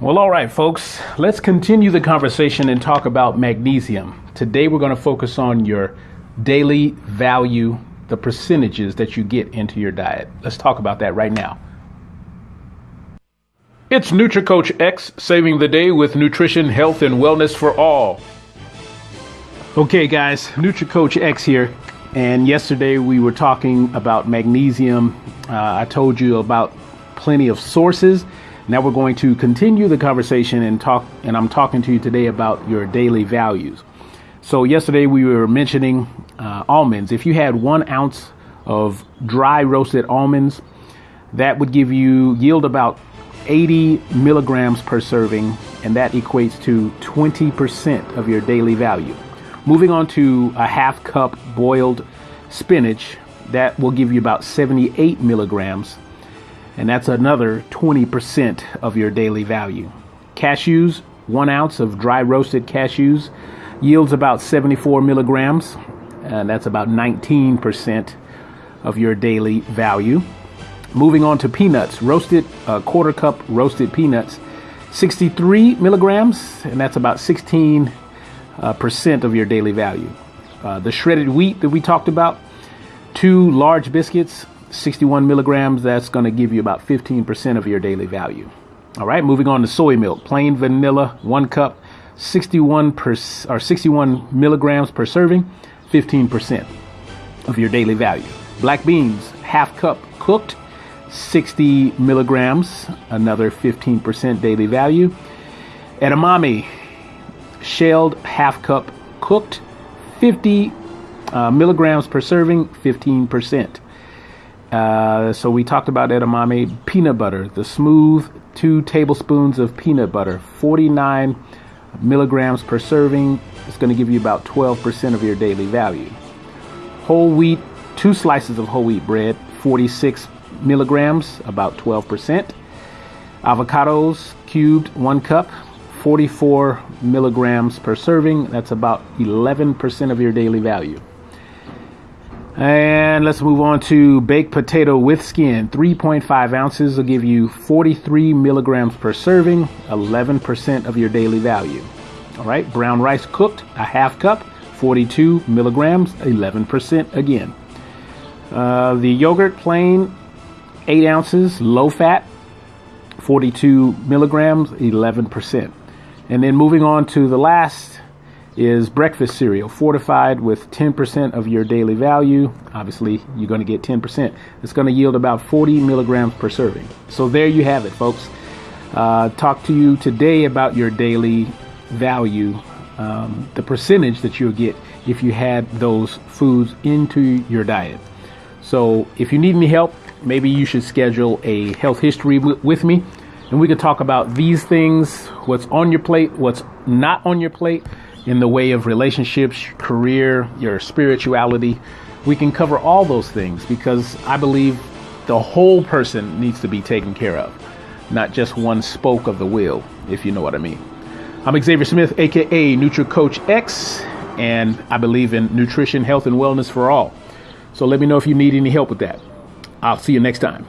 Well, all right, folks, let's continue the conversation and talk about magnesium. Today, we're going to focus on your daily value, the percentages that you get into your diet. Let's talk about that right now. It's NutriCoach X saving the day with nutrition, health, and wellness for all. Okay, guys, NutriCoach X here. And yesterday we were talking about magnesium. Uh, I told you about plenty of sources. Now we're going to continue the conversation and talk, and I'm talking to you today about your daily values. So, yesterday we were mentioning uh, almonds. If you had one ounce of dry roasted almonds, that would give you yield about 80 milligrams per serving, and that equates to 20% of your daily value. Moving on to a half cup boiled spinach, that will give you about 78 milligrams, and that's another 20% of your daily value. Cashews, one ounce of dry roasted cashews, yields about 74 milligrams, and that's about 19% of your daily value. Moving on to peanuts, roasted uh, quarter cup roasted peanuts, 63 milligrams, and that's about 16 uh, percent of your daily value. Uh, the shredded wheat that we talked about, two large biscuits, 61 milligrams, that's going to give you about 15% of your daily value. All right, moving on to soy milk, plain vanilla, one cup, 61 per, or 61 milligrams per serving, 15% of your daily value. Black beans, half cup cooked, 60 milligrams, another 15% daily value. Edamame, shelled half cup cooked, 50 uh, milligrams per serving, 15%. Uh, so we talked about edamame peanut butter, the smooth two tablespoons of peanut butter, 49 milligrams per serving. It's going to give you about 12% of your daily value. Whole wheat, two slices of whole wheat bread, 46 milligrams, about 12%. Avocados cubed, one cup, 44 milligrams per serving. That's about 11% of your daily value. And let's move on to baked potato with skin. 3.5 ounces will give you 43 milligrams per serving, 11% of your daily value. All right, brown rice cooked, a half cup, 42 milligrams, 11% again. Uh, the yogurt plain, 8 ounces, low fat, 42 milligrams, 11%. And then moving on to the last is breakfast cereal, fortified with 10% of your daily value. Obviously, you're going to get 10%. It's going to yield about 40 milligrams per serving. So there you have it, folks. Uh, talk to you today about your daily value, um, the percentage that you'll get if you had those foods into your diet. So if you need any help, maybe you should schedule a health history w- with me and we can talk about these things what's on your plate, what's not on your plate in the way of relationships, career, your spirituality. We can cover all those things because I believe the whole person needs to be taken care of, not just one spoke of the wheel, if you know what I mean. I'm Xavier Smith, aka NutriCoach X, and I believe in nutrition, health, and wellness for all. So let me know if you need any help with that. I'll see you next time.